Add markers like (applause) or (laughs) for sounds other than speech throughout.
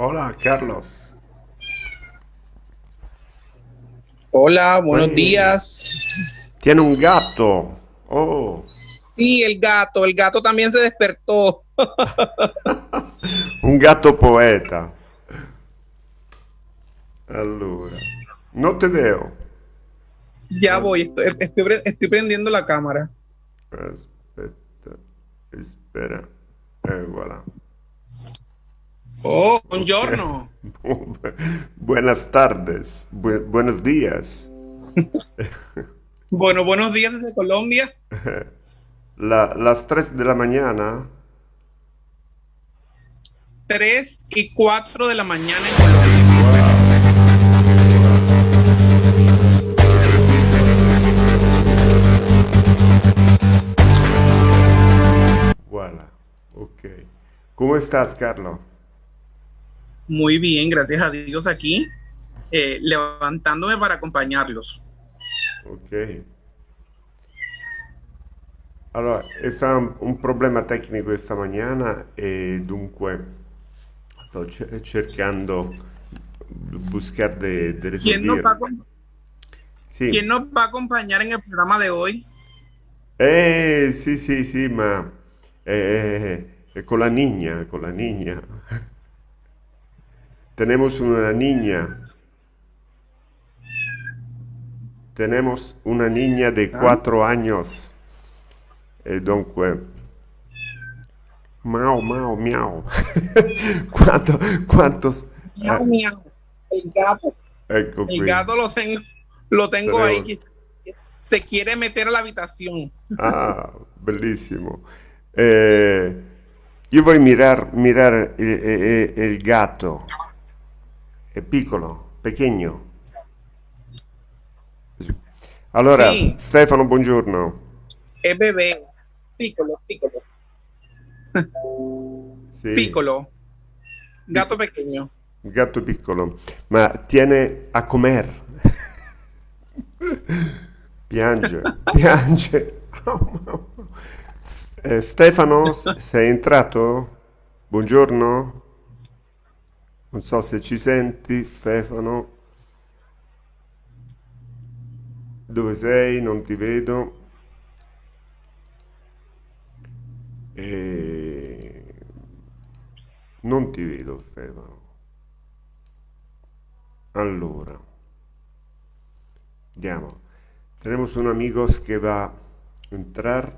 Hola, Carlos. Hola, buenos Oye. días. Tiene un gato. Oh, Sí, el gato, el gato también se despertó. (laughs) un gatto poeta. Allora, non te veo. Ya voy, estoy, estoy prendiendo la cámara. Aspetta, espera. Eh, voilà. Oh, buongiorno. (laughs) Buenas tardes, bu- buenos días. (laughs) Bueno, buenos días desde Colombia. (laughs) La- las 3 de la mañana. 3 y 4 de la mañana en Colombia. Voilà, ok. ¿Cómo estás, Carlos? Muy bien, gracias a Dios aquí, eh, levantándome para acompañarlos. Ok. Allora, è stato un problema tecnico questa mattina e dunque sto ce- cercando di buscare de, de ¿Quién nos, va a, risolvere. acom- Sì. quién nos va a acompañar en el programa de hoy? Eh, sì, sì, sì, ma eh, eh, con la niña, con la niña. Tenemos una niña. Tenemos una niña de Ah. cuatro años. E dunque, miau, (laughs) miau, quantos... Miau, miau. El gato. Ecco El gato lo tengo, lo tengo ahí. Tenemos- Se quiere meter a la habitación. Ah, bellissimo. Eh, io voglio mirar, mirar il, il- il gatto. È piccolo, pequeño. Allora, Sì. Stefano, buongiorno. Es bebé. Piccolo, piccolo, Sì, piccolo. Gato pequeño. gatto piccolo, ma tiene a comer. Piange, (laughs) piange. Eh, Stefano, sei entrato? Buongiorno. Non so se ci senti, Stefano. Dove sei? Non ti vedo. Eh, Non ti vedo, Stefano. Allora, andiamo. Tenemos un amigos que va a entrar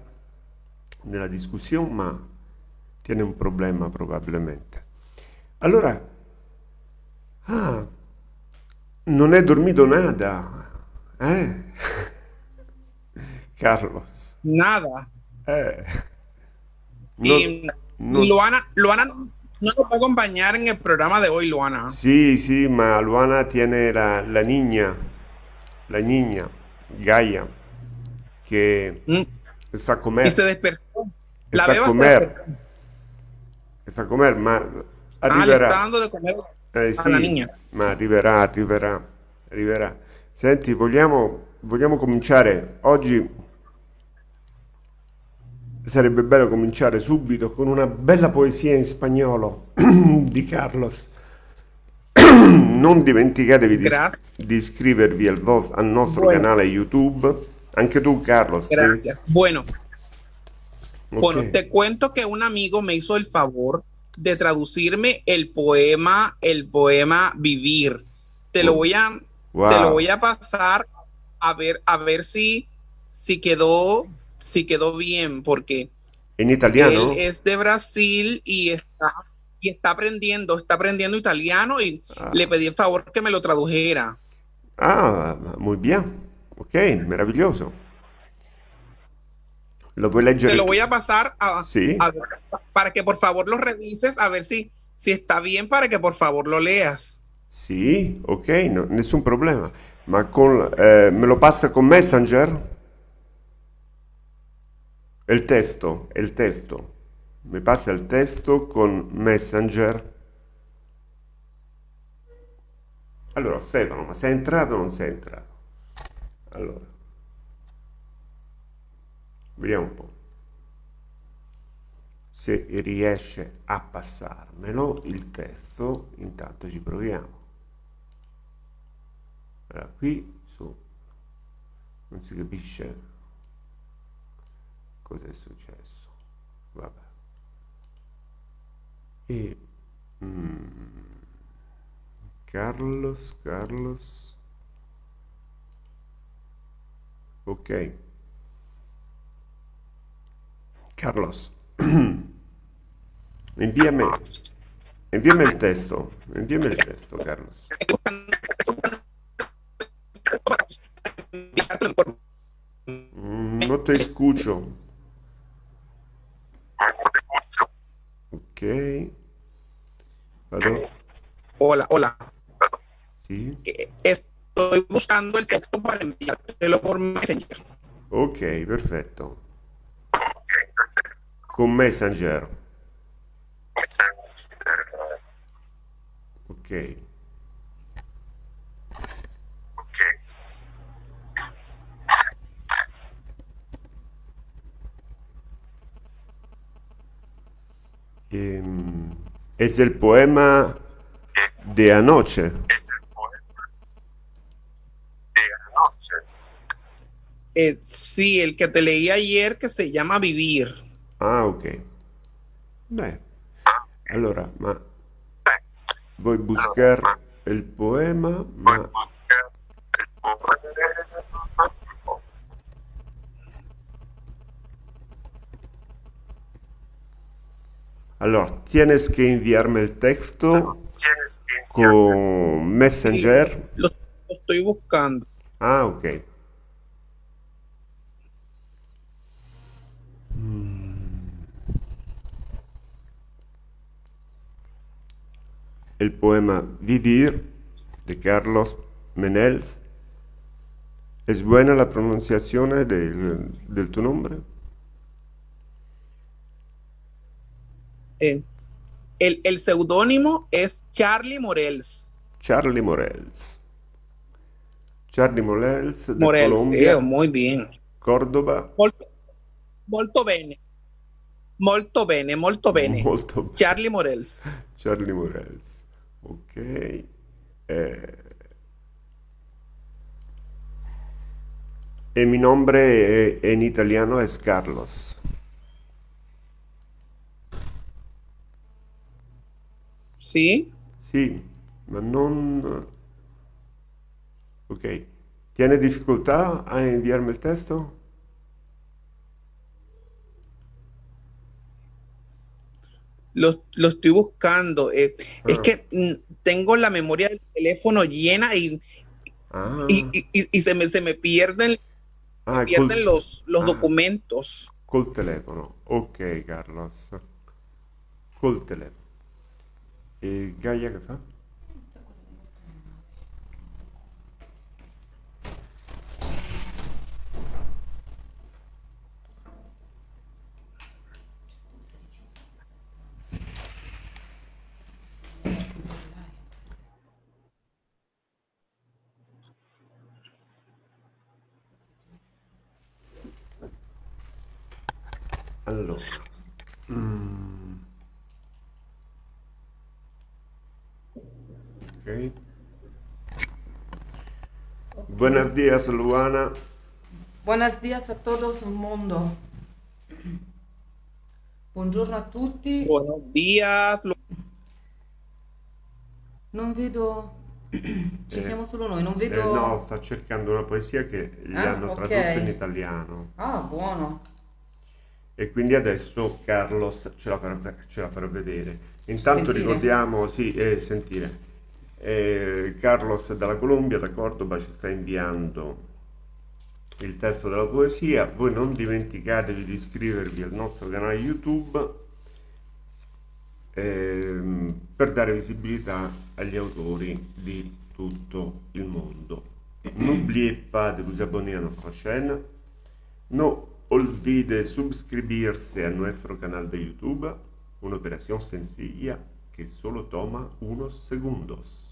nella discussione, ma tiene un problema probabilmente. Allora, ah, non è dormito nada, eh? (laughs) Carlos, Nada. eh. y non- Luana, Luana no nos va a acompañar en el programa de hoy, Luana. Sì, sì, ma Luana tiene la, la niña, la niña, Gaia, che Mm, sa comer, Y se despertó. La beba se comer, despertó. sa comer, ma Ah, le está arriverà. dando de comer Eh, a la sì, ma arriverà, arriverà, arriverà. Senti, vogliamo, vogliamo cominciare oggi? Sarebbe bello cominciare subito con una bella poesia in spagnolo (clears throat) di Carlos. (clears throat) Non dimenticatevi di, Grazie. di iscrivervi al, al nostro Bueno. canale YouTube. Anche tu, Carlos. te- Gracias. Bueno, ok. bueno, te cuento que un amigo me hizo el favor de traducirme el poema, el poema Vivir. Te lo voy a, Wow. te lo voy a pasar a ver, a ver si, si quedó, si quedó bien, porque In italiano? Él es de Brasil y está, y está aprendiendo, está aprendiendo italiano y Ah. le pedí el favor que me lo tradujera. Ah, muy bien. Ok, meraviglioso. Lo puoi leggere? Te lo voy a pasar a, Sí. a- para que por favor lo revises a ver si, si está bien para que por favor lo leas. Sì, ok, no- nessun problema. Ma con, eh, me lo passa con Messenger? Il testo, il testo. Mi passa il testo con Messenger. Allora, Stefano, ma sei entrato o non sei entrato? Allora, vediamo un po'. se riesce a passarmelo il testo, intanto ci proviamo. Allora, qui su non si capisce cosa è successo. Vabbè. E mm, Carlos, Carlos. Ok. Carlos. (clears throat) Inviami, inviami il testo, inviami il testo, Carlos. Mm, no te escucho. Ok. Hola, hola. Sí. Estoy buscando el texto para enviártelo por Messenger. Ok, perfetto. Con Messenger. Ok. Eh, es el poema de anoche. Eh, sí, el que te leí ayer que se llama Vivir. Ah, ok. Beh, allora, ma vuoi buscar il poema? Ma... Allora, tienes que enviarme el texto con Messenger. Lo, lo estoy buscando. Ah, ok. El poema Vivir de Carlos Menels. ¿Es buena la pronunciación del, del tu nombre? Eh, el, el seudónimo es Charlie Morels. Charlie Morels. Charlie Morels de Morels, Colombia. eh, muy bien. Córdoba. Molto, molto bene. Molto bene, molto bene. Molto bene. Charlie Morels. Charlie Morels. Ok. Eh, e mi nombre eh, en italiano es Carlos. ¿Sí? Sì, ma non... Ok. ¿Tiene dificultad a enviarme el texto? Lo, lo estoy buscando. eh, Es Ah. que mm, tengo la memoria del teléfono llena y, Ah, y, y- y- y se, me, se me pierden, ah, pierden los, los documentos. col telefono. Ok, Carlos. Col telefono. E Gaia che fa? Buenos días, Luana. Buenos días a todos el mundo. Buongiorno a tutti. Buenos días. Lu- Non vedo... Ci Eh, siamo solo noi, non Eh, vedo... no, sta cercando una poesia che gli Ah, hanno tradotto in italiano. Ah, buono. E quindi adesso Carlos ce la farà, ce la farà vedere. Intanto Sentire? ricordiamo, sì, eh, sentire. Eh, Carlos dalla Colombia, da Cordoba, ci sta inviando il testo della poesia. Voi non dimenticatevi di iscrivervi al nostro canale YouTube ehm, per dare visibilità agli autori di tutto il mondo. N'oubliez pas de vous abonner a notre chaîne. No olvide suscribirse a nuestro canal de YouTube, una operación sencilla que solo toma unos segundos,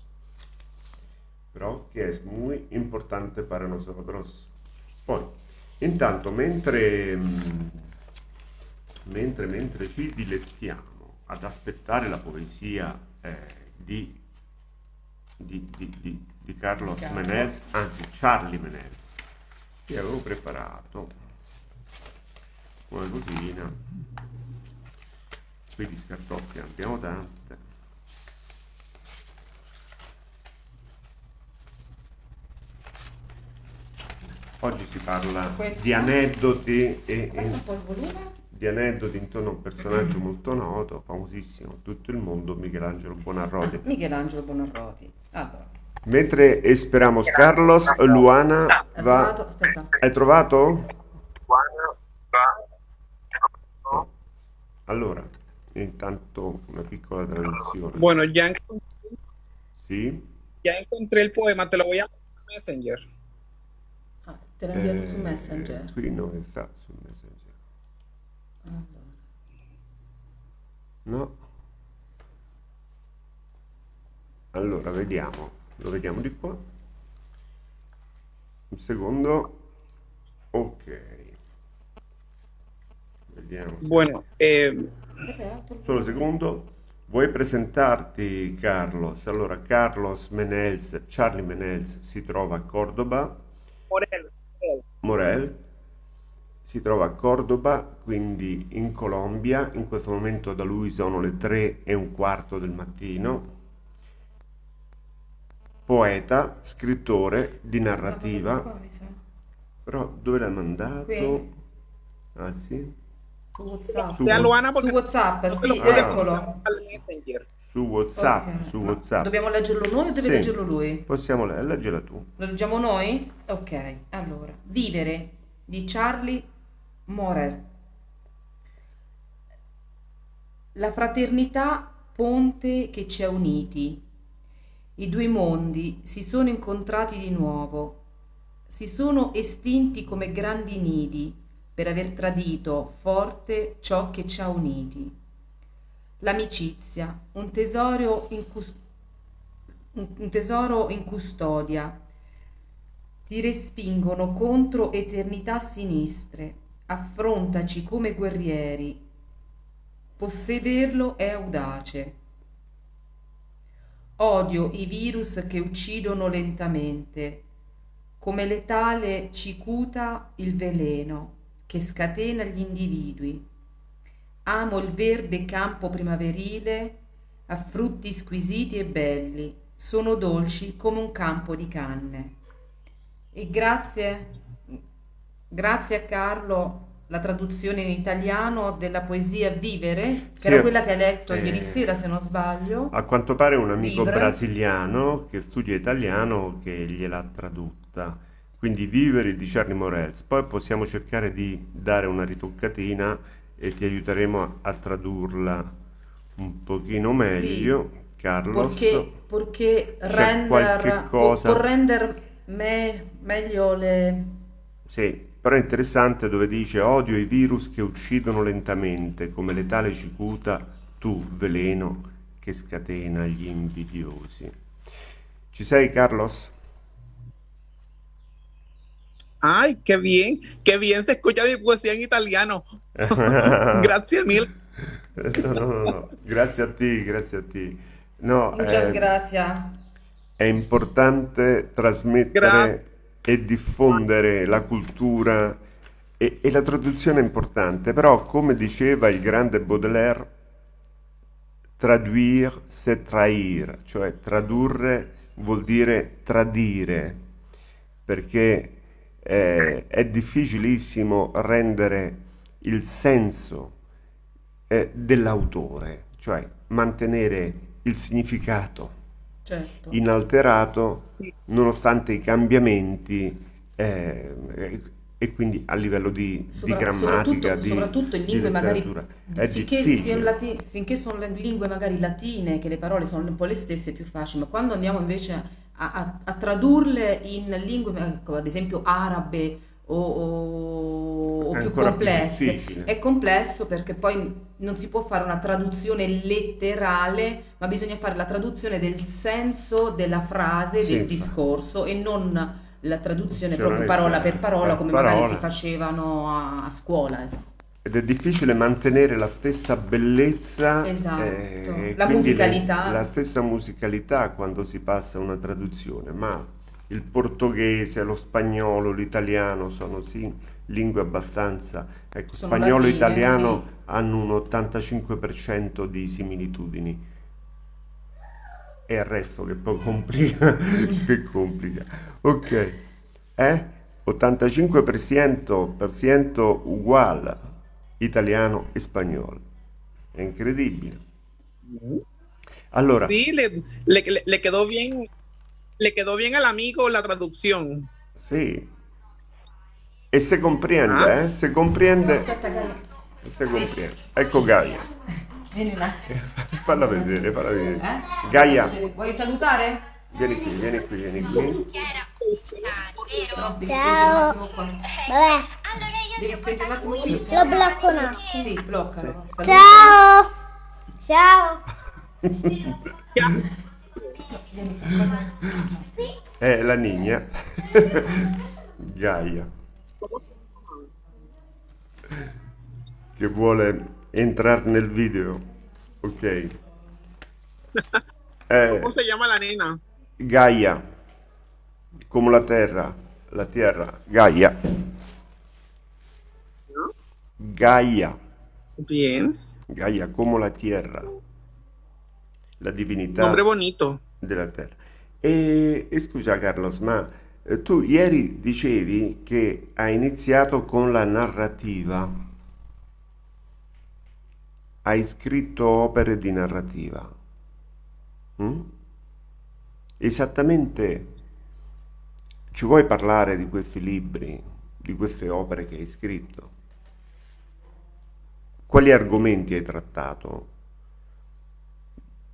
pero que es muy importante para nosotros. Poi, intanto, mentre, mm, mentre, mentre ci dilettiamo ad aspettare la poesia eh, di, di, di, di, Carlos Carlo. Menez, anzi Charlie Menez, che avevo preparato una cosina. Qui di scartoffie abbiamo tante. Oggi si parla Questo? di aneddoti e, Passa e un po' il volume. di aneddoti intorno a un personaggio molto noto, famosissimo tutto il mondo, Michelangelo Buonarroti. Ah, Michelangelo Bonarroti. Allora, Mentre esperamos Carlos, Luana hai va... trovato? Aspetta. Hai trovato? Allora, intanto una piccola traduzione. Bueno, ya, encon- Sì? ya encontré el poema, te lo voy a Messenger. Te l'ha inviato su Eh, Messenger. Qui non sta su Messenger. Allora. No. Allora, vediamo. Lo vediamo di qua. Un secondo. Ok. Vediamo. Bueno, eh, Solo un secondo. Vuoi presentarti, Carlos? Allora, Carlos Menels, Charlie Menels si trova a Cordoba, Morel, Morel. Si trova a Cordoba, quindi in Colombia. In questo momento da lui sono le tre e un quarto del mattino. Poeta, scrittore di narrativa. Però dove l'hai mandato? Qui. Ah sì? Su WhatsApp. Su Su WhatsApp, sì, puedo eccolo. mandar al Messenger. Su WhatsApp, Ok, su WhatsApp. Dobbiamo leggerlo noi o deve Sì. leggerlo lui? Possiamo le- leggela tu. Lo leggiamo noi? Ok, allora. Vivere di Charlie Morer. La fraternità ponte che ci ha uniti. I due mondi si sono incontrati di nuovo. Si sono estinti come grandi nidi per aver tradito forte ciò che ci ha uniti. L'amicizia, un un tesoro in custodia. Ti respingono contro eternità sinistre. Affrontaci come guerrieri. Possederlo è audace. Odio i virus che uccidono lentamente. Come letale cicuta il veleno che scatena gli individui. Amo il verde campo primaverile a frutti squisiti e belli, sono dolci come un campo di canne. E grazie, grazie a Carlo la traduzione in italiano della poesia Vivere, che Sì, era quella che hai letto eh, ieri sera se non sbaglio. A quanto pare un amico Vivere. brasiliano che studia italiano che gliel'ha tradotta. Quindi Vivere di Charlie Morels. Poi possiamo cercare di dare una ritoccatina e ti aiuteremo a, tradurla un pochino Sì. meglio, Carlos. Perché, perché render, cosa- può rendere me- meglio le... Sì, però è interessante dove dice odio i virus che uccidono lentamente, come letale cicuta, tu, veleno, che scatena gli invidiosi. Ci sei, Carlos? Ay, qué bien, qué bien se escucha mi poesía en italiano. (laughs) Gracias mil. No, no, no, no. Grazie a te, grazie a te. No, Muchas eh, gracias. è importante trasmettere Grazie. e diffondere la cultura e, e la traduzione è importante, però come diceva il grande Baudelaire, traduire c'est trahir, cioè tradurre vuol dire tradire, perché eh, è difficilissimo rendere il senso eh, dell'autore, cioè mantenere il significato Certo. inalterato nonostante i cambiamenti eh, e, quindi a livello di, di Sopra- grammatica, soprattutto, di, soprattutto in di lingue magari finché, lati- finché sono lingue magari latine, che le parole sono un po' le stesse, è più facile, ma quando andiamo invece a, a- a tradurle in lingue, ecco, ad esempio arabe o, o- o più più complesse, difficile. è complesso perché poi non si può fare una traduzione letterale, ma bisogna fare la traduzione del senso della frase, Sì, del infatti. discorso e non la traduzione proprio parola per parola come magari parola. si facevano a, a scuola. ed è difficile mantenere la stessa bellezza Esatto, eh, la musicalità. la stessa musicalità quando si passa a una traduzione, ma il portoghese, lo spagnolo, l'italiano sono sì lingue abbastanza, ecco, Sono spagnolo e italiano sì. hanno un 85% di similitudini. E il resto che poi complica, (laughs) che complica. Ok, eh? 85% per cento uguale italiano e spagnolo. È incredibile. Allora, Sí, le, le, le- quedó bien, le quedó bien al amigo la traducción. sì. E se comprende, Ah? eh? Se comprende, Aspetta, Gaia. se Sì. comprende. Ecco Gaia. Vieni un attimo. (laughs) Falla vedere, falla vedere. Eh? Gaia, Vuoi salutare? vieni qui, vieni qui, vieni qui. Ciao. Vabbè, Devi spingere un attimo qui. lo blocco un attimo. Sì, bloccalo. Saluta. Ciao. Ciao. È la Nigna. (laughs) Gaia. Che vuole entrare nel video. Ok. (laughs) Eh, ¿Cómo se llama la nena? Gaia. Come la terra. La terra. Gaia. Gaia. Bien, Gaia come la terra. La divinità. nombre bonito. della terra. E, e scusa Carlos, ma eh, tu ieri dicevi che hai iniziato con la narrativa. Hai scritto opere di narrativa. Mm? Esattamente ci vuoi parlare di questi libri, di queste opere che hai scritto? Quali argomenti hai trattato?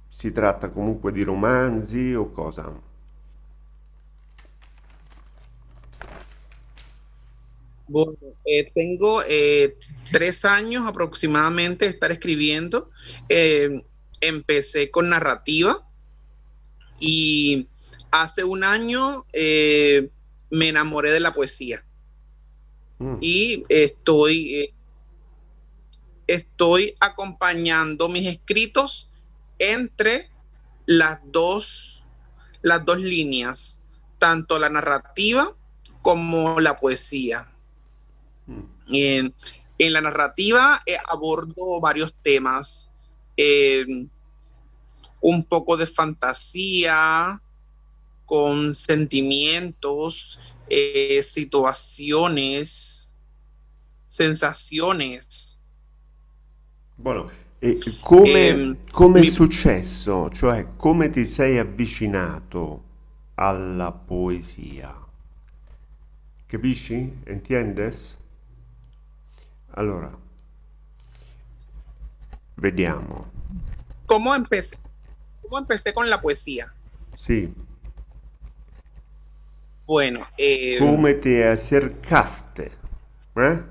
Si tratta comunque di romanzi o cosa? Bueno, eh, tengo eh, tres años aproximadamente de estar escribiendo. Eh, empecé con narrativa y hace un año eh, me enamoré de la poesía Mm, y estoy, estoy acompañando mis escritos entre las dos, las dos líneas, tanto la narrativa como la poesía. Mm. En, la narrativa eh, abordo varios temas, eh, un poco de fantasía, con sentimientos, eh, situaciones, sensaciones. Buono. E come, Ehm, come è mi- successo? Cioè, come ti sei avvicinato alla poesia? Capisci? Entiendes? Allora, vediamo. ¿Cómo empecé? ¿Cómo empecé con la poesía? Sì, Bueno, eh, come ti acercaste eh,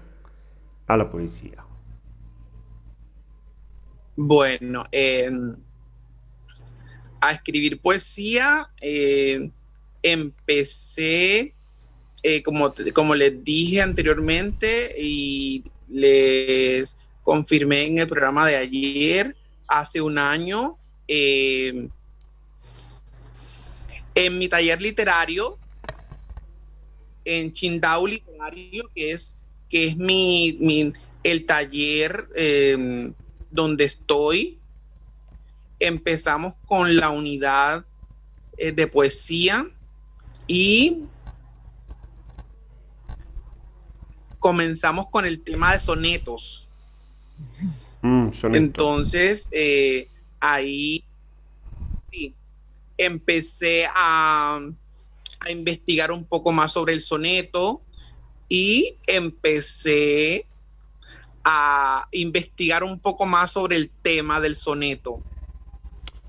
alla poesia? Bueno, eh, a escribir poesía eh, empecé, eh, como, te- como les dije anteriormente y les confirmé en el programa de ayer, hace un año, eh, en mi taller literario, en Chindao Literario, que es, que es mi, el taller eh, donde estoy. Empezamos con la unidad eh, de poesía y comenzamos con el tema de sonetos. Mm. Entonces, eh, ahí sí, empecé a, a investigar un poco más sobre el soneto y empecé a investigar un poco más sobre el tema del soneto.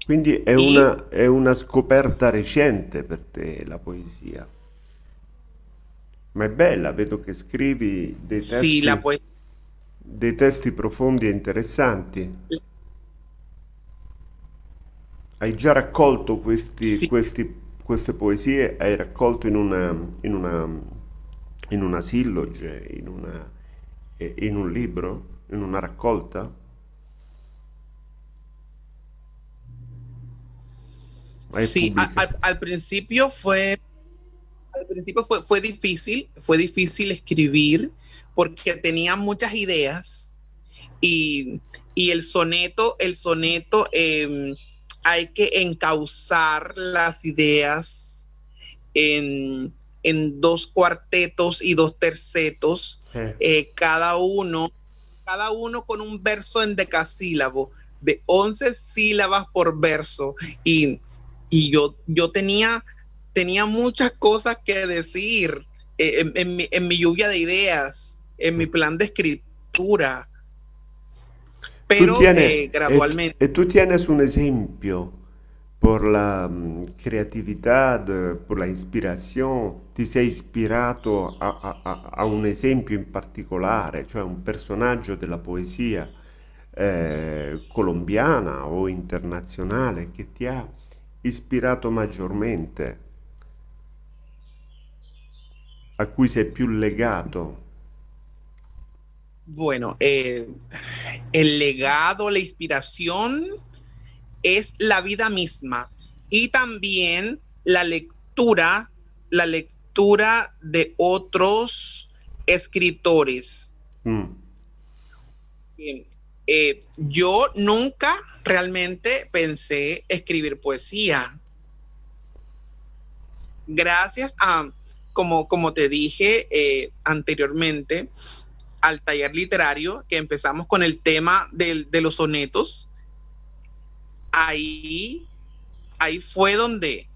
Quindi è E- una, è una scoperta recente per te la poesia. Ma è bella, vedo che scrivi dei testi, la poesía. dei testi profondi e interessanti. Hai già raccolto questi, Sì. questi- queste poesie? Hai raccolto in una, in una, in una silloge, in una, in un libro? in una raccolta? Sí, pubblicato? al, al principio fue, al principio fue, fue difícil, fue difícil escribir porque tenía muchas ideas y, y el soneto, el soneto em, hay que encauzar las ideas en, en dos cuartetos y dos tercetos, Eh, eh, cada uno, cada uno con un verso en decasílabo, de 11 sílabas por verso. Y, y yo, yo tenía, tenía muchas cosas que decir eh, en, en mi, en mi lluvia de ideas, en mi plan de escritura. Pero tú tienes, eh, gradualmente. e, e tu tienes un esempio por la mm, creatività, por la ispirazione, ti sei ispirato a, a- a- a un esempio in particolare, cioè un personaggio della poesia eh, colombiana o internazionale che ti ha ispirato maggiormente, a cui sei più legato? Bueno, eh, el legado, la inspiración es la vida misma y también la lectura, la lectura de otros escritores. Mm. Bien, eh, yo nunca realmente pensé escribir poesía. Gracias a, como, como te dije eh, anteriormente, al taller literario, que empezamos con el tema del- de los sonetos, ahí, ahí fue donde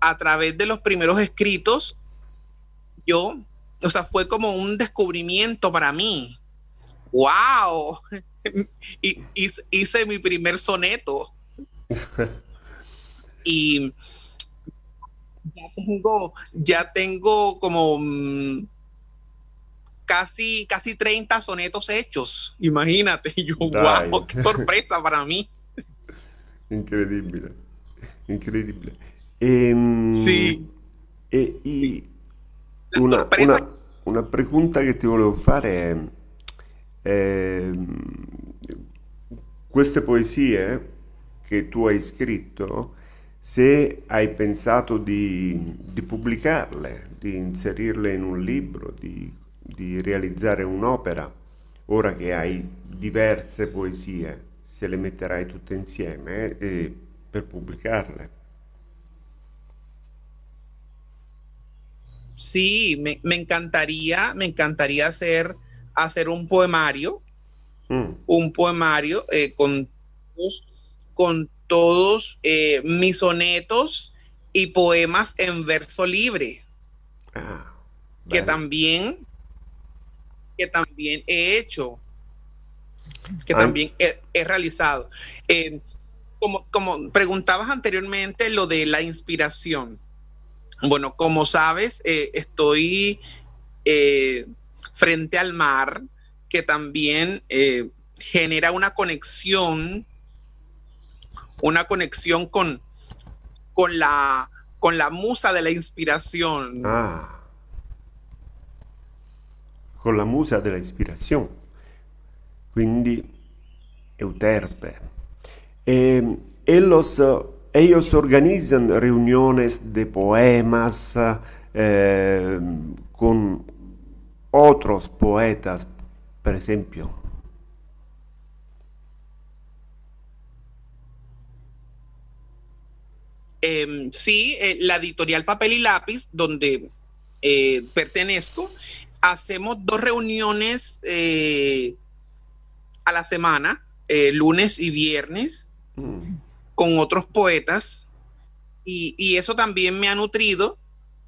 a través de los primeros escritos, yo, o sea, fue como un descubrimiento para mí. ¡Wow! (laughs) Y, hice mi primer soneto (laughs) y ya tengo, ya tengo como mm, casi, casi 30 sonetos hechos. Imagínate, (laughs) y yo, Dai. wow, qué sorpresa para mí. Incredibile, incredibile. Ehm, Sì. E, i- La una, una- una pregunta che ti volevo fare è, ehm, queste poesie che tu hai scritto, se hai pensato di, di pubblicarle, di inserirle in un libro, di, di realizzare un'opera, ora che hai diverse poesie, se le metterai tutte insieme eh, per pubblicarle. Sí, me, me encantaría, me encantaría hacer, hacer un poemario, Mm, un poemario eh, con con todos eh, mis sonetos y poemas en verso libre, ah, que también, que también he hecho, que también he, he realizado. Eh, como, como preguntabas anteriormente lo de la inspiración. Bueno, como sabes, eh, estoy eh, frente al mar, que también eh, genera una conexión, una conexión con, con, la, con la musa de la inspiración. Ah, con la musa della ispirazione, quindi Euterpe. E, ellos, ellos organizan reuniones de poemas eh, con otros poetas, per esempio. Eh, sí, eh, la editorial Papel y Lápiz, donde eh, pertenezco, hacemos dos reuniones eh, a la semana, lunes y viernes, con otros poetas, y, eso también me ha nutrido,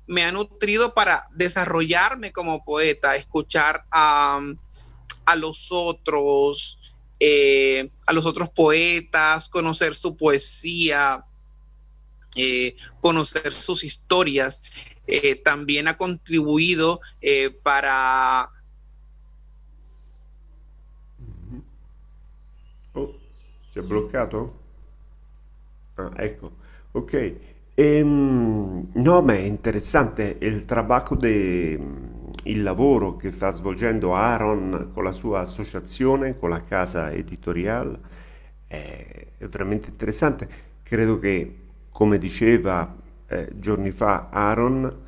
me ha nutrido para desarrollarme como poeta, escuchar a, los otros, a los otros poetas, conocer su poesía, eh, conocer sus historias. Eh, también ha contribuido eh, para Oh, si è bloccato? Ah, ecco, ok. Ehm, no, ma è interessante il trabajo de, il lavoro che sta svolgendo Aaron con la sua associazione, con la casa editoriale, è veramente interessante. Credo che, come diceva eh, giorni fa Aaron,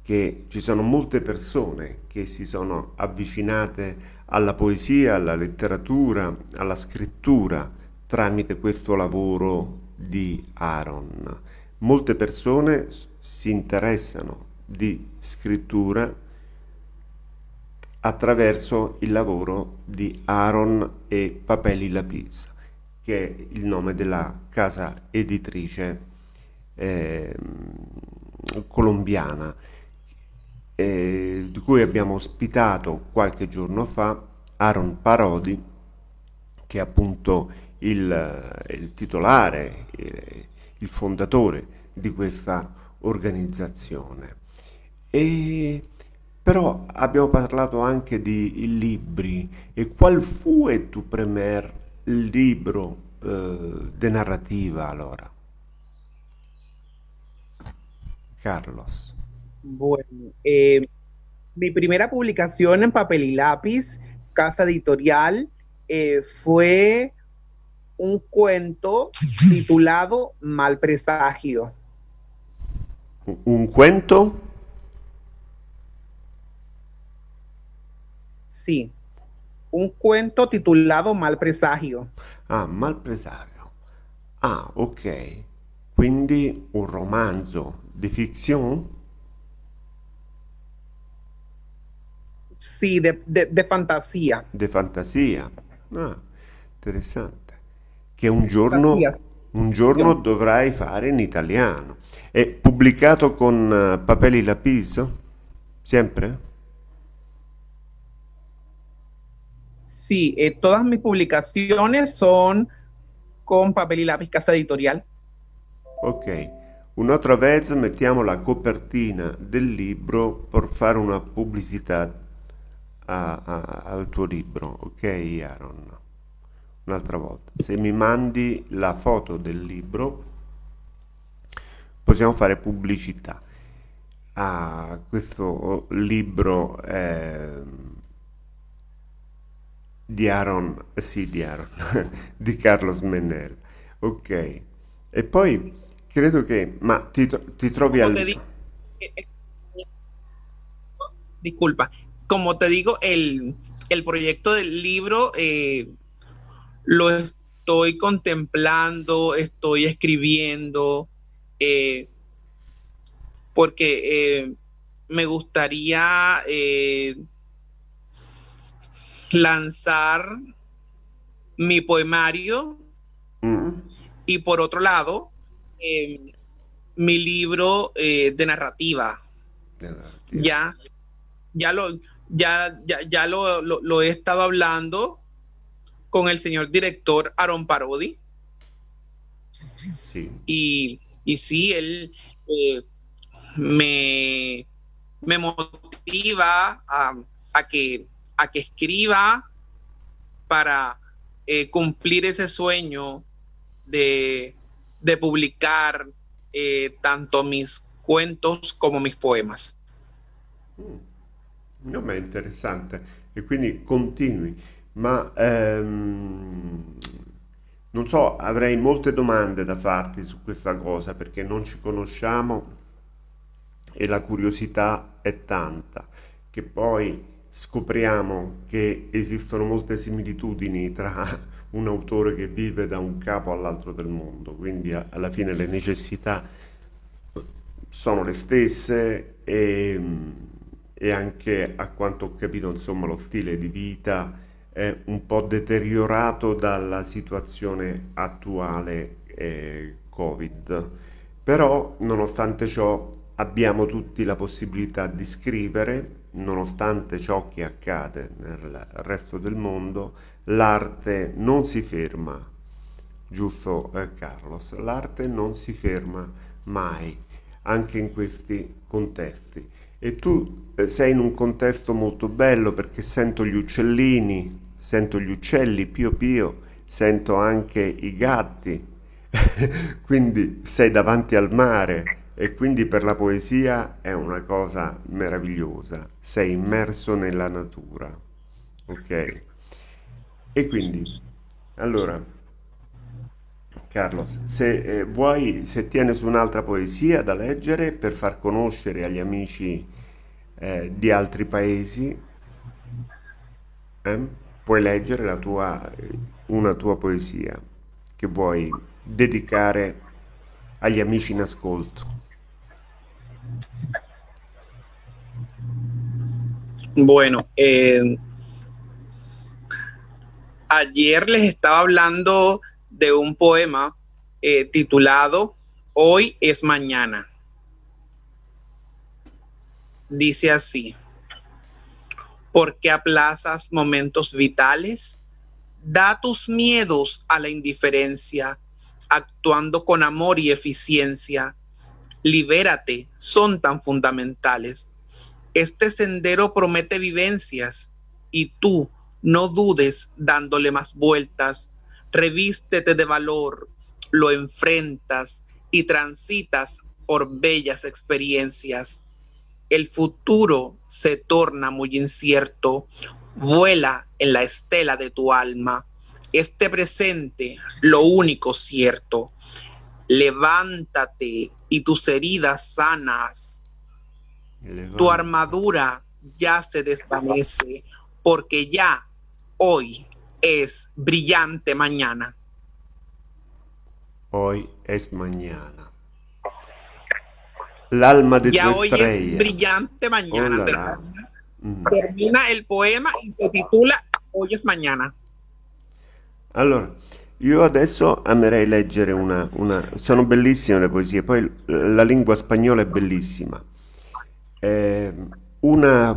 che ci sono molte persone che si sono avvicinate alla poesia, alla letteratura, alla scrittura tramite questo lavoro di Aaron. Molte persone si interessano di scrittura attraverso il lavoro di Aaron e Papeli Lapis, che è il nome della casa editrice eh, colombiana eh, di cui abbiamo ospitato qualche giorno fa Aaron Parodi, che è appunto il, il titolare, il, il fondatore di questa organizzazione. E però abbiamo parlato anche di libri e qual fu il tuo premier libro eh, di narrativa allora? Carlos. Bueno, eh, mi primera publicación en papel y lápiz, casa editorial, eh, fue un cuento titulado Mal Presagio. ¿Un cuento? Sí, un cuento titulado Mal Presagio. Ah, Mal Presagio. Ah, ok. Quindi un romanzo di fiction? Sì, de, de, de fantasia. Di fantasia. Ah, interessante. Che un giorno, un giorno dovrai fare in italiano. È pubblicato con uh, Papeli Lapis? Sempre? Sí, eh, todas mis publicaciones son con papel y lápiz casa editorial. Ok, un'altra vez mettiamo la copertina del libro per fare una pubblicità a, a, al tuo libro, ok Aaron? Un'altra volta, se mi mandi la foto del libro possiamo fare pubblicità a questo libro eh, di Aaron, sì di Aaron, (laughs) di Carlos Menner, ok. E poi credo che, ma ti, ti trovi al... Disculpa, como te digo, el, el proyecto del libro eh, lo estoy contemplando, estoy escribiendo, eh, porque eh, me gustaría lanzar mi poemario Mm. y por otro lado, eh, mi libro eh, de narrativa. De narrativa. Ya, ya lo, ya, ya, ya lo, lo, lo he estado hablando con el señor director Aaron Parodi. Y, y sí, él eh, me, me motiva a, a que, a que escriba para eh, cumplir ese sueño de, de publicar eh, tanto mis cuentos como mis poemas. Mm. No, ma è interessante. E quindi continui. Ma ehm, non so, avrei molte domande da farti su questa cosa perché non ci conosciamo e la curiosità è tanta, che poi scopriamo che esistono molte similitudini tra un autore che vive da un capo all'altro del mondo, quindi alla fine le necessità sono le stesse e, e anche a quanto ho capito, insomma, lo stile di vita è un po' deteriorato dalla situazione attuale eh, Covid. Però, nonostante ciò, abbiamo tutti la possibilità di scrivere, nonostante ciò che accade nel resto del mondo, l'arte non si ferma, giusto eh, Carlos? L'arte non si ferma mai, anche in questi contesti. E tu eh, sei in un contesto molto bello perché sento gli uccellini, sento gli uccelli pio pio, sento anche i gatti, (laughs) quindi sei davanti al mare e quindi per la poesia è una cosa meravigliosa, sei immerso nella natura, ok? E quindi, allora, Carlos, se eh, vuoi, se tieni su un'altra poesia da leggere per far conoscere agli amici eh, di altri paesi, eh, puoi leggere tua, una tua poesia che vuoi dedicare agli amici in ascolto. Bueno, eh, ayer les estaba hablando de un poema eh, titulado Hoy es mañana. Dice así, ¿por qué aplazas momentos vitales? Da tus miedos a la indiferencia, actuando con amor y eficiencia. Libérate, son tan fundamentales. Este sendero promete vivencias y tú no dudes dándole más vueltas revístete de valor, lo enfrentas y transitas por bellas experiencias. El futuro se torna muy incierto, vuela en la estela de tu alma. Este presente, lo único cierto. Levántate y tus heridas sanas. Levántate. Tu armadura ya se desvanece porque ya hoy es brillante mañana. Hoy es mañana. L'alma de ya tu hoy estrella. es brillante mañana. Oh, la. Mm. Termina el poema y se titula Hoy es mañana. Allora, io adesso amerei leggere una, una... Sono bellissime le poesie, poi la lingua spagnola è bellissima. Eh, una,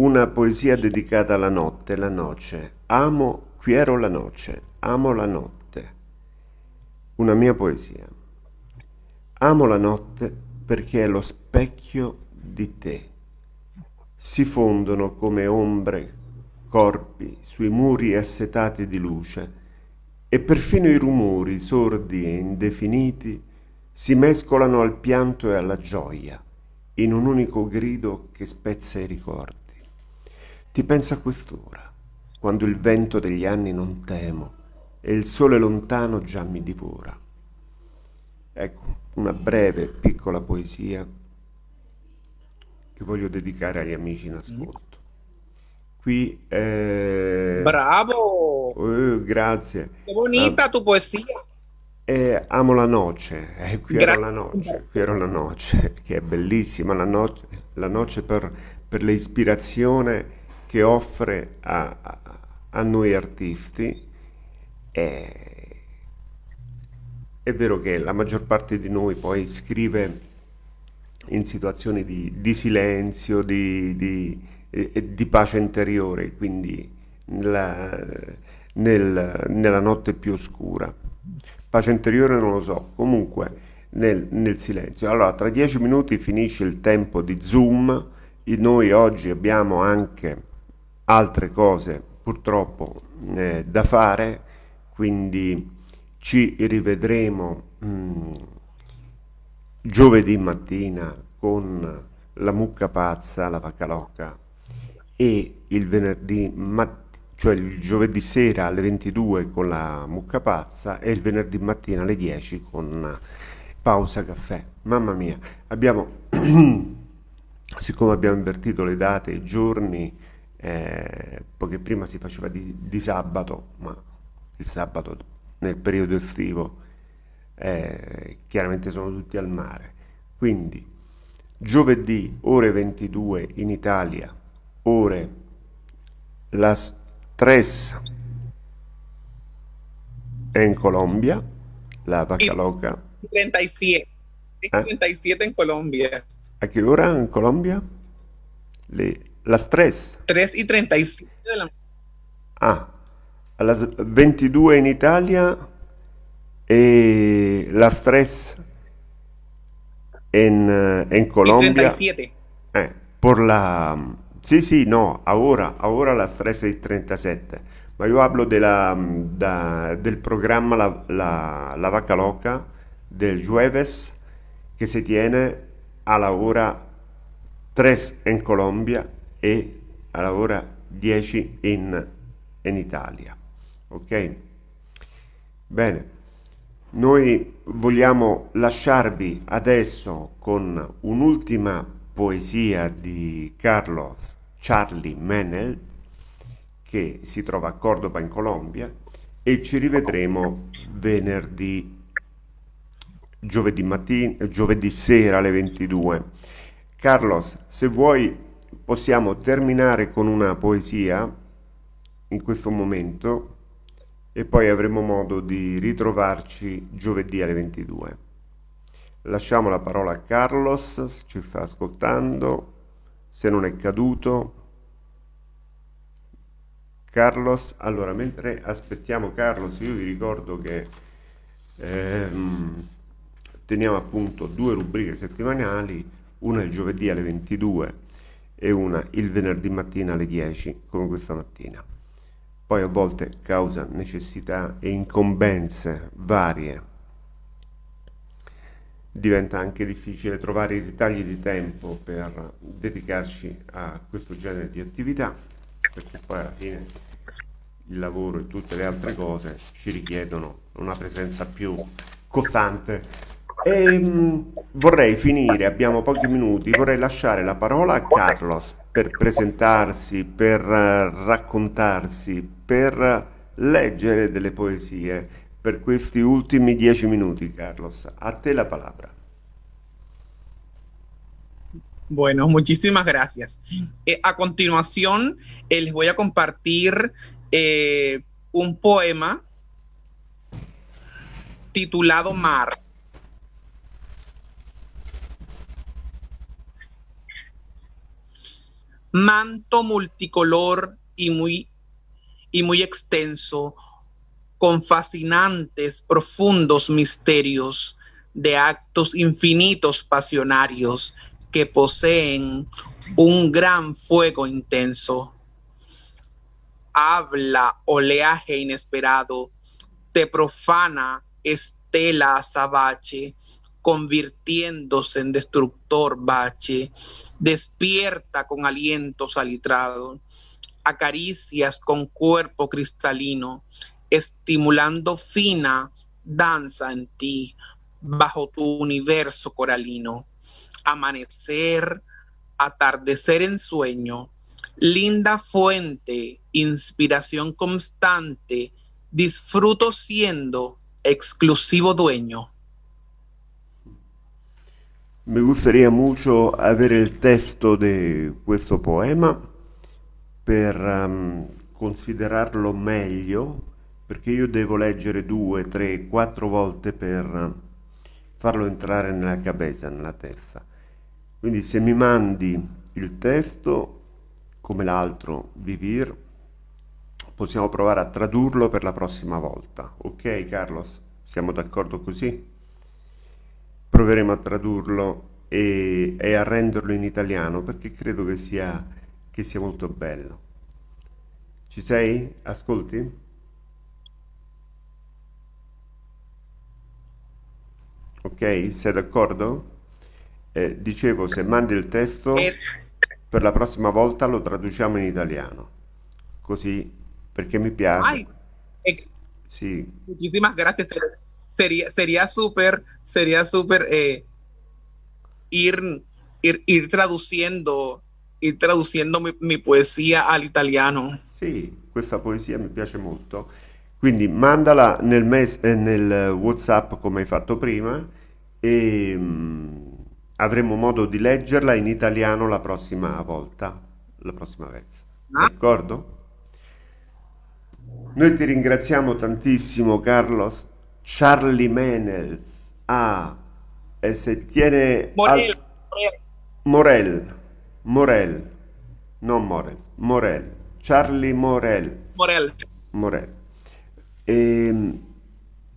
una poesia dedicata alla notte, la noce. Amo, quiero la noce, amo la notte. Una mia poesia. Amo la notte perché è lo specchio di te. Si fondono come ombre, corpi sui muri assetati di luce e perfino i rumori sordi e indefiniti si mescolano al pianto e alla gioia in un unico grido che spezza i ricordi. Ti penso a quest'ora, quando il vento degli anni non temo e il sole lontano già mi divora. Ecco, una breve, piccola poesia che voglio dedicare agli amici in ascolto. Qui... Eh... Bravo! Eh, grazie. Che bonita tu poesia. Eh, amo la noce, eh, qui ero la noce, qui ero la noce, che è bellissima, la noce, la noce per, per l'ispirazione che offre a, a, noi artisti. È, è vero che la maggior parte di noi poi scrive in situazioni di, di silenzio, di, di, di, pace interiore, quindi nella, nel, nella notte più oscura. Pace interiore non lo so, comunque nel, nel silenzio. Allora, tra dieci minuti finisce il tempo di Zoom, e noi oggi abbiamo anche altre cose purtroppo eh, da fare, quindi ci rivedremo mh, mm, giovedì mattina con la mucca pazza, la vacca loca e il venerdì mattina cioè il giovedì sera alle 22 con la mucca pazza e il venerdì mattina alle 10 con pausa caffè. Mamma mia, abbiamo, (clears throat) siccome abbiamo invertito le date e i giorni, eh, poiché prima si faceva di, di, sabato, ma il sabato nel periodo estivo eh, chiaramente sono tutti al mare. Quindi giovedì ore 22 in Italia, ore las 3 en Colombia, la vaca loca. 37. ¿Eh? 37 en Colombia. ¿A qué hora en Colombia? Le, las 3. 3 y 37 de la Ah, a las 22 en Italia y las 3 en, en Colombia. Y 37. Eh, por la Sì, sì, no, ora, ora las 13.37, ma io hablo della, da, del programma la, la, la, Vaca Loca del jueves que se tiene a la hora 3 in Colombia e alla ora 10 in, in Italia. Ok? Bene. Noi vogliamo lasciarvi adesso con un'ultima poesia di Carlos Charlie Menel che si trova a Cordoba in Colombia e ci rivedremo venerdì giovedì mattina giovedì sera alle 22 Carlos se vuoi possiamo terminare con una poesia in questo momento e poi avremo modo di ritrovarci giovedì alle 22. Lasciamo la parola a Carlos, ci sta ascoltando, se non è caduto. Carlos, allora mentre aspettiamo Carlos, io vi ricordo che ehm, teniamo appunto due rubriche settimanali, una il giovedì alle 22 e una il venerdì mattina alle 10, come questa mattina poi a volte causa necessità e incombenze varie. Diventa anche difficile trovare i ritagli di tempo per dedicarci a questo genere di attività, perché poi alla fine il lavoro e tutte le altre cose ci richiedono una presenza più costante. E, mh, mm, vorrei finire, abbiamo pochi minuti, vorrei lasciare la parola a Carlos per presentarsi, per uh, raccontarsi, per leggere delle poesie per questi ultimi dieci minuti, Carlos. A te la palabra. Bueno, muchísimas gracias. Eh, a continuación, eh, les voy a compartir eh, un poema titulado Mar. Manto multicolor y muy y muy extenso, con fascinantes, profundos misterios de actos infinitos pasionarios que poseen un gran fuego intenso. Habla oleaje inesperado, te profana estela azabache, convirtiéndose en destructor bache, despierta con aliento salitrado acaricias con cuerpo cristalino, estimulando fina danza en ti, bajo tu universo coralino. Amanecer, atardecer en sueño, linda fuente, inspiración constante, disfruto siendo exclusivo dueño. Me gustaría mucho ver el texto de questo poema per um, considerarlo meglio, perché io devo leggere due, tre, quattro volte per farlo entrare nella cabeza, nella testa. Quindi se mi mandi il testo, come l'altro, Vivir, possiamo provare a tradurlo per la prossima volta. Ok Carlos? Siamo d'accordo così? Proveremo a tradurlo e, e a renderlo in italiano perché credo che sia che sia molto bello. Ci sei? Ascolti? Ok, sei d'accordo? Eh, dicevo, se mandi il testo, per la prossima volta lo traduciamo in italiano. Così, perché mi piace. Ay, eh, sí. Muchísimas gracias. Sería, sería súper, sería súper eh, ir, ir, ir traduciendo ir traducendo mi, mi, poesia all'italiano. Sì, questa poesia mi piace molto. Quindi mandala nel, mes- eh, nel WhatsApp come hai fatto prima e mh, mm, avremo modo di leggerla in italiano la prossima volta, la prossima vez. Ah. D'accordo? Noi ti ringraziamo tantissimo Carlos. Charlie Menels. Ah, e se tiene... Morel. Al... Morel. Morel, non Morel, Morel, Charlie Morel. Morel. Morel. E, ehm,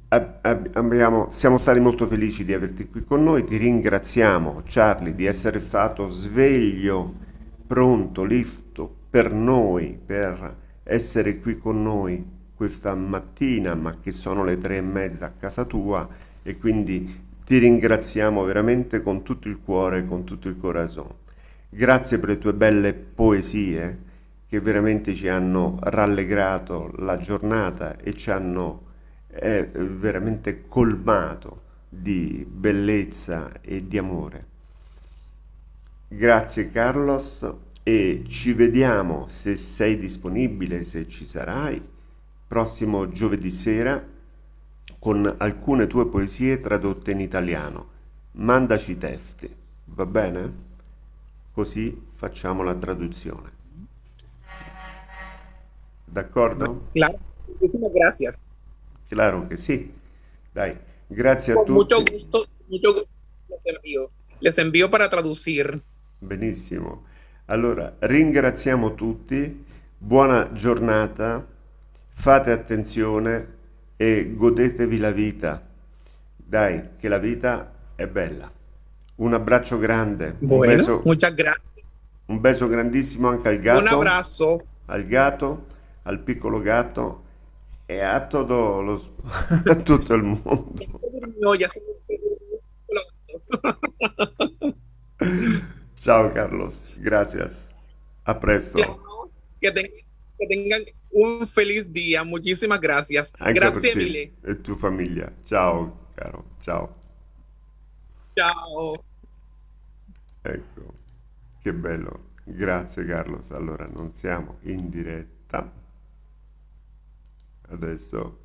abbiamo, siamo stati molto felici di averti qui con noi, ti ringraziamo Charlie di essere stato sveglio, pronto, listo per noi, per essere qui con noi questa mattina, ma che sono le tre e mezza a casa tua e quindi ti ringraziamo veramente con tutto il cuore, con tutto il corazon. Grazie per le tue belle poesie che veramente ci hanno rallegrato la giornata e ci hanno eh, veramente colmato di bellezza e di amore. Grazie Carlos e ci vediamo se sei disponibile, se ci sarai, prossimo giovedì sera con alcune tue poesie tradotte in italiano. Mandaci i testi, va bene? Così facciamo la traduzione. D'accordo? Claro, gracias. Claro che sì. Dai, grazie a Con tutti. mucho gusto, mucho gusto les envío. Les envío para traducir. Benissimo. Allora, ringraziamo tutti, buona giornata, fate attenzione e godetevi la vita. Dai, che la vita è bella. Un abbraccio grande, un Bueno, beso, muchas gracias. un beso grandissimo anche al Un gatto, abrazo. al gatto, al piccolo gatto e a tutto, lo, (laughs) a tutto il mondo. (laughs) Ciao Carlos, gracias. A presto. Que tengan un feliz día. Muchísimas gracias. Anche Grazie mille. e tua famiglia. Ciao, caro. Ciao. Ciao. Ecco, che bello. Grazie Carlos. Allora, non siamo in diretta. Adesso